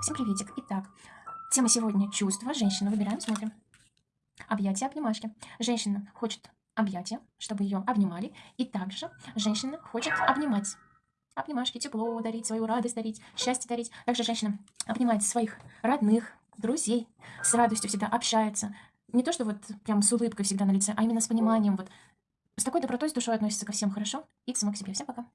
Всем приветик. Итак, тема сегодня чувства. Женщина. Выбираем, смотрим. Объятия, обнимашки. Женщина хочет объятия, чтобы ее обнимали. И также женщина хочет обнимать. Обнимашки, тепло дарить, свою радость дарить, счастье дарить. Также женщина обнимает своих родных, друзей, с радостью всегда общается. Не то, что вот прям с улыбкой всегда на лице, а именно с пониманием. Вот с такой добротой, с душой относится ко всем хорошо и к самой к себе. Всем пока.